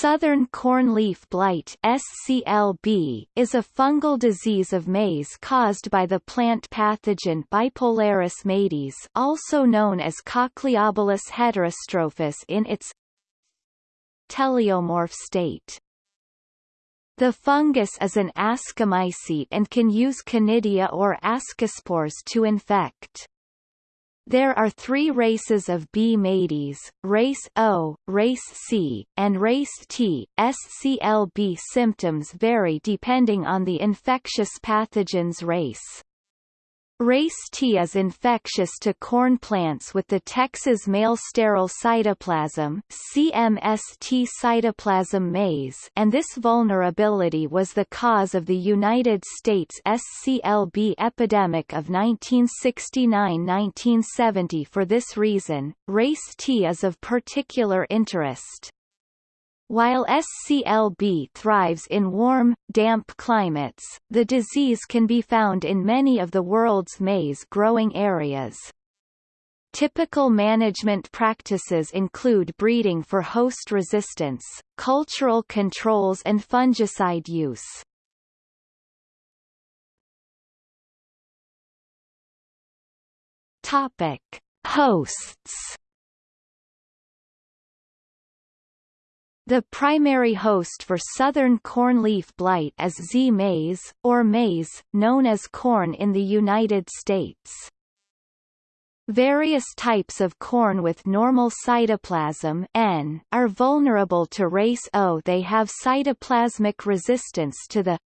Southern corn leaf blight SCLB is a fungal disease of maize caused by the plant pathogen Bipolaris maydis also known as Cochliobolus heterostrophus in its teleomorph state. The fungus is an ascomycete and can use conidia or ascospores to infect. There are three races of B. maydis, race O, race C, and race T. SCLB symptoms vary depending on the infectious pathogen's race. Race T is infectious to corn plants with the Texas male sterile cytoplasm CMST cytoplasm maize and this vulnerability was the cause of the United States SCLB epidemic of 1969–1970 for this reason, race T is of particular interest. While SCLB thrives in warm, damp climates, the disease can be found in many of the world's maize-growing areas. Typical management practices include breeding for host resistance, cultural controls and fungicide use. Topic: Hosts The primary host for southern corn leaf blight is Zea mays, or maize, known as corn in the United States. Various types of corn with normal cytoplasm N are vulnerable to race O. They have cytoplasmic resistance to the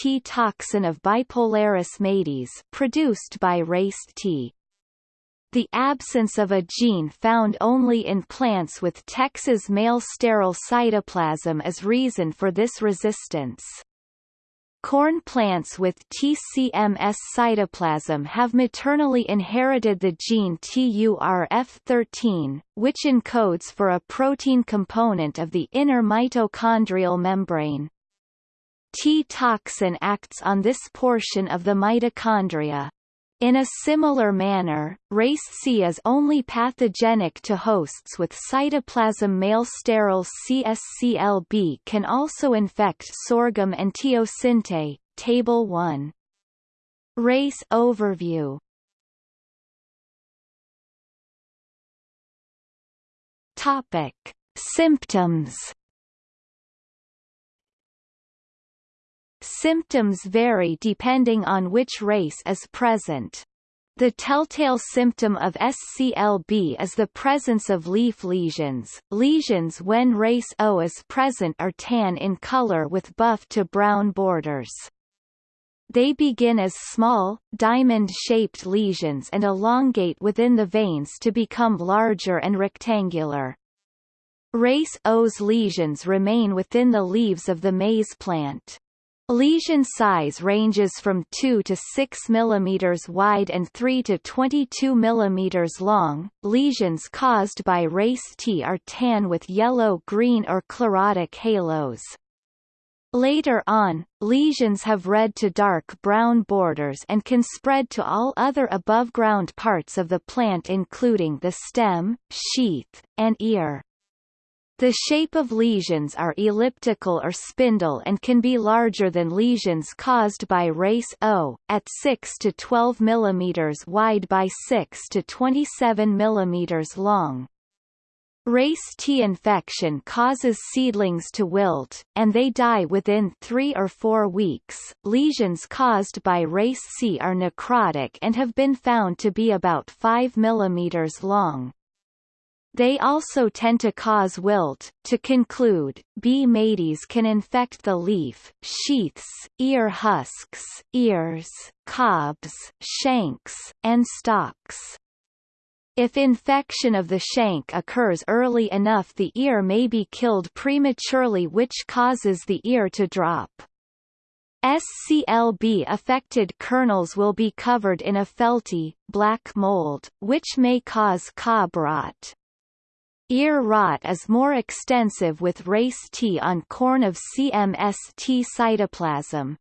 T toxin of Bipolaris maydis produced by race T. The absence of a gene found only in plants with Texas male sterile cytoplasm is reason for this resistance. Corn plants with TCMS cytoplasm have maternally inherited the gene TURF13, which encodes for a protein component of the inner mitochondrial membrane. T-toxin acts on this portion of the mitochondria. In a similar manner, race C is only pathogenic to hosts with cytoplasm male sterile CSCLB can also infect sorghum and teosinte. Table 1. Race overview Topic. Symptoms Symptoms vary depending on which race is present. The telltale symptom of SCLB is the presence of leaf lesions. Lesions when race O is present are tan in color with buff to brown borders. They begin as small, diamond-shaped lesions and elongate within the veins to become larger and rectangular. Race O's lesions remain within the leaves of the maize plant. Lesion size ranges from 2 to 6 mm wide and 3 to 22 mm long. Lesions caused by race T are tan with yellow, green or chlorotic halos. Later on, lesions have red to dark brown borders and can spread to all other above-ground parts of the plant including the stem, sheath, and ear. The shape of lesions are elliptical or spindle and can be larger than lesions caused by race O, at 6 to 12 mm wide by 6 to 27 mm long. Race T infection causes seedlings to wilt, and they die within three or four weeks. Lesions caused by race C are necrotic and have been found to be about 5 mm long. They also tend to cause wilt. To conclude, B. maydis can infect the leaf, sheaths, ear husks, ears, cobs, shanks, and stalks. If infection of the shank occurs early enough the ear may be killed prematurely which causes the ear to drop. SCLB-affected kernels will be covered in a felty, black mold, which may cause cob rot. Ear rot is more extensive with race T on corn of CMST cytoplasm.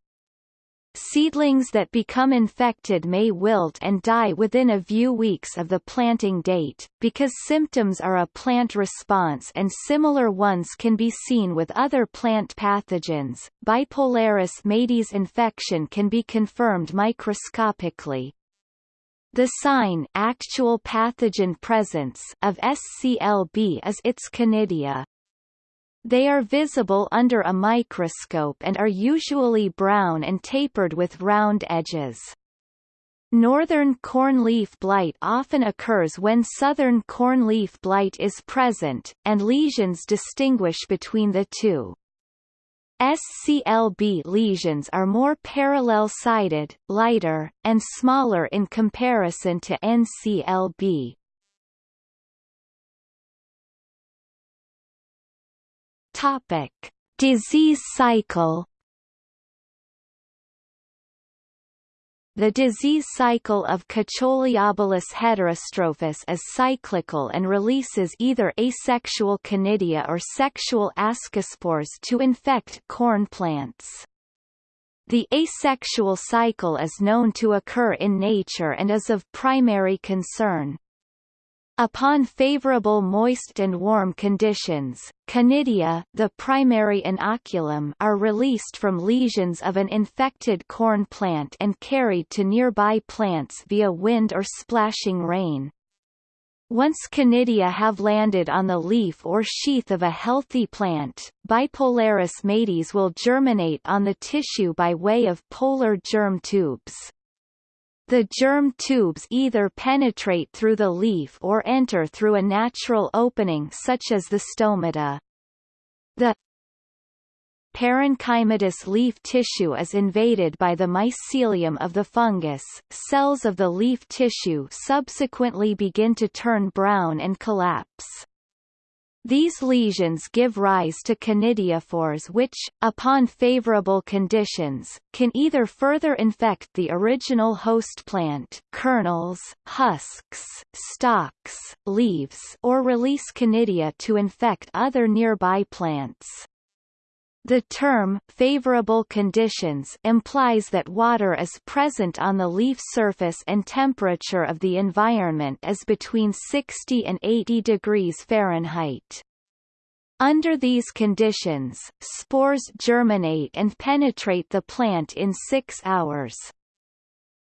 Seedlings that become infected may wilt and die within a few weeks of the planting date, because symptoms are a plant response and similar ones can be seen with other plant pathogens. Bipolaris maydis infection can be confirmed microscopically. The sign actual pathogen presence of SCLB is its conidia. They are visible under a microscope and are usually brown and tapered with round edges. Northern cornleaf blight often occurs when southern cornleaf blight is present, and lesions distinguish between the two. SCLB lesions are more parallel-sided, lighter, and smaller in comparison to NCLB. Topic: Disease cycle. The disease cycle of Cochliobolus heterostrophus is cyclical and releases either asexual conidia or sexual ascospores to infect corn plants. The asexual cycle is known to occur in nature and is of primary concern. Upon favorable moist and warm conditions, conidia the primary inoculum are released from lesions of an infected corn plant and carried to nearby plants via wind or splashing rain. Once conidia have landed on the leaf or sheath of a healthy plant, Bipolaris maydis will germinate on the tissue by way of polar germ tubes. The germ tubes either penetrate through the leaf or enter through a natural opening such as the stomata. The parenchymatous leaf tissue is invaded by the mycelium of the fungus, cells of the leaf tissue subsequently begin to turn brown and collapse. These lesions give rise to conidiophores which, upon favorable conditions, can either further infect the original host plant kernels, husks, stalks, leaves or release conidia to infect other nearby plants. The term favorable conditions implies that water is present on the leaf surface and temperature of the environment is between 60 and 80 degrees Fahrenheit. Under these conditions, spores germinate and penetrate the plant in six hours.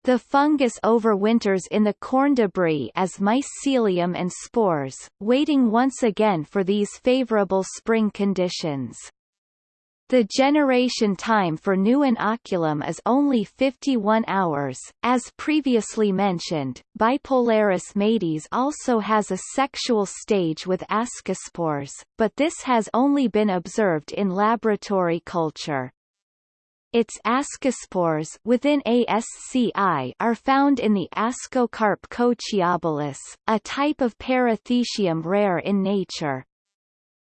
The fungus overwinters in the corn debris as mycelium and spores, waiting once again for these favorable spring conditions. The generation time for new inoculum is only 51 hours. As previously mentioned, Bipolaris maydis also has a sexual stage with ascospores, but this has only been observed in laboratory culture. Its ascospores within ASCI are found in the Ascocarp Cochliobolus, a type of parathecium rare in nature.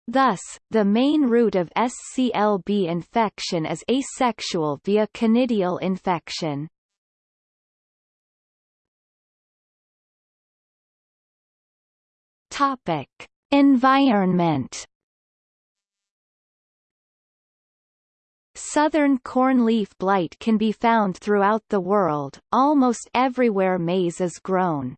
Thus, the main route of SCLB infection is asexual via conidial infection. Topic: Environment. Southern corn leaf blight can be found throughout the world, almost everywhere maize is grown.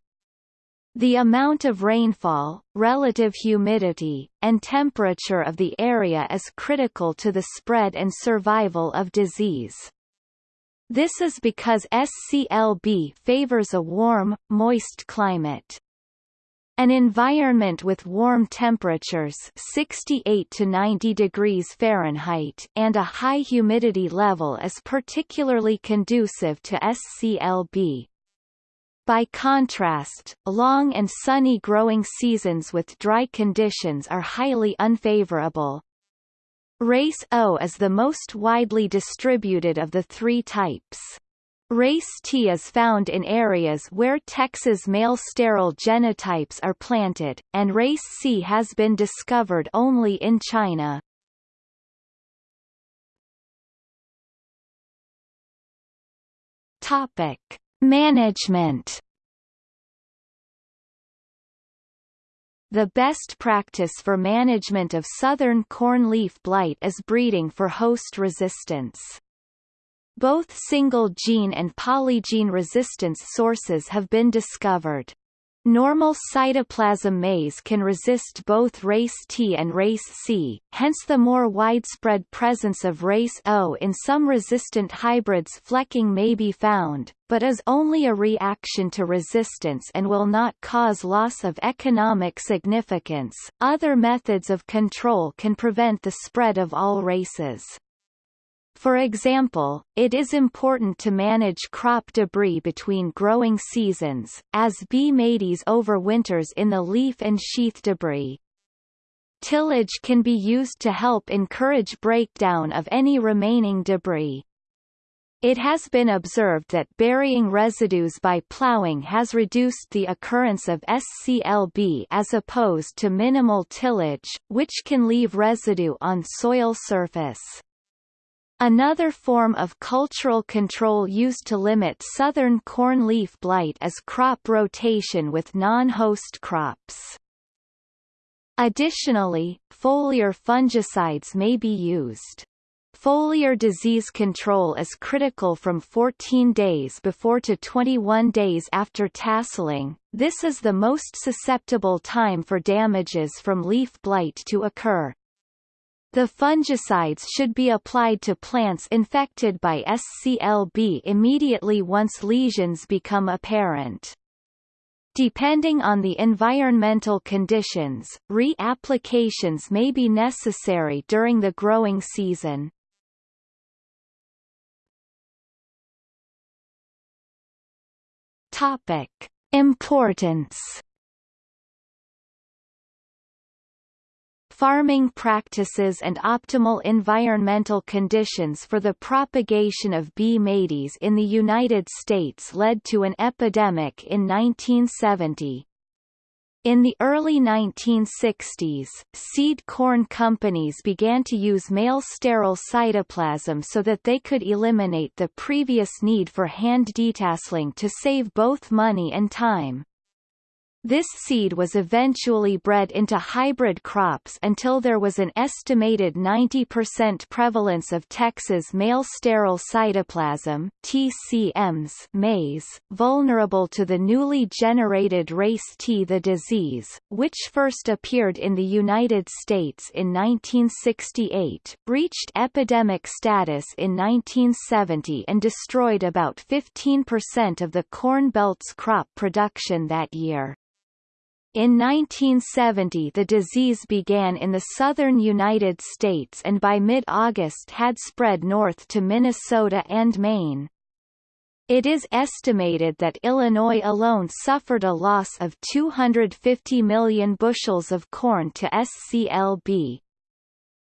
The amount of rainfall, relative humidity, and temperature of the area is critical to the spread and survival of disease. This is because SCLB favors a warm, moist climate. An environment with warm temperatures 68 to 90 degrees Fahrenheit and a high humidity level is particularly conducive to SCLB. By contrast, long and sunny growing seasons with dry conditions are highly unfavorable. Race O is the most widely distributed of the three types. Race T is found in areas where Texas male sterile genotypes are planted, and race C has been discovered only in China. Topic: Management The best practice for management of southern corn leaf blight is breeding for host resistance. Both single-gene and polygene resistance sources have been discovered. Normal cytoplasm maize can resist both race T and race C, hence the more widespread presence of race O in some resistant hybrids flecking may be found, but is only a reaction to resistance and will not cause loss of economic significance. Other methods of control can prevent the spread of all races. For example, it is important to manage crop debris between growing seasons, as B. maydis overwinters in the leaf and sheath debris. Tillage can be used to help encourage breakdown of any remaining debris. It has been observed that burying residues by plowing has reduced the occurrence of SCLB as opposed to minimal tillage, which can leave residue on soil surface. Another form of cultural control used to limit southern corn leaf blight is crop rotation with non-host crops. Additionally, foliar fungicides may be used. Foliar disease control is critical from 14 days before to 21 days after tasseling. This is the most susceptible time for damages from leaf blight to occur. The fungicides should be applied to plants infected by SCLB immediately once lesions become apparent. Depending on the environmental conditions, re-applications may be necessary during the growing season. Topic. Importance farming practices and optimal environmental conditions for the propagation of B. maydis in the United States led to an epidemic in 1970. In the early 1960s, seed corn companies began to use male sterile cytoplasm so that they could eliminate the previous need for hand detasseling to save both money and time. This seed was eventually bred into hybrid crops until there was an estimated 90% prevalence of Texas male sterile cytoplasm TCMs maize, vulnerable to the newly generated race T. The disease, which first appeared in the United States in 1968, reached epidemic status in 1970 and destroyed about 15% of the Corn Belt's crop production that year. In 1970 the disease began in the southern United States and by mid-August had spread north to Minnesota and Maine. It is estimated that Illinois alone suffered a loss of 250 million bushels of corn to SCLB.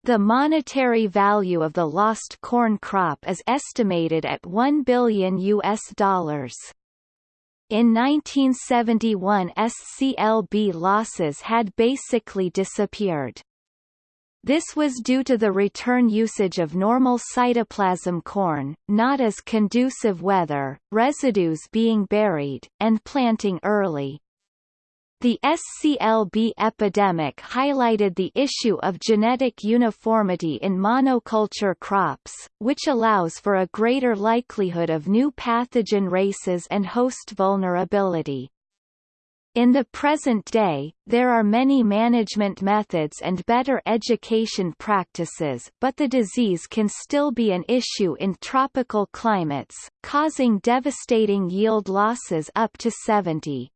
The monetary value of the lost corn crop is estimated at 1 billion US dollars. In 1971 SCLB losses had basically disappeared. This was due to the return usage of normal cytoplasm corn, not as conducive weather, residues being buried, and planting early. The SCLB epidemic highlighted the issue of genetic uniformity in monoculture crops, which allows for a greater likelihood of new pathogen races and host vulnerability. In the present day, there are many management methods and better education practices but the disease can still be an issue in tropical climates, causing devastating yield losses up to 70.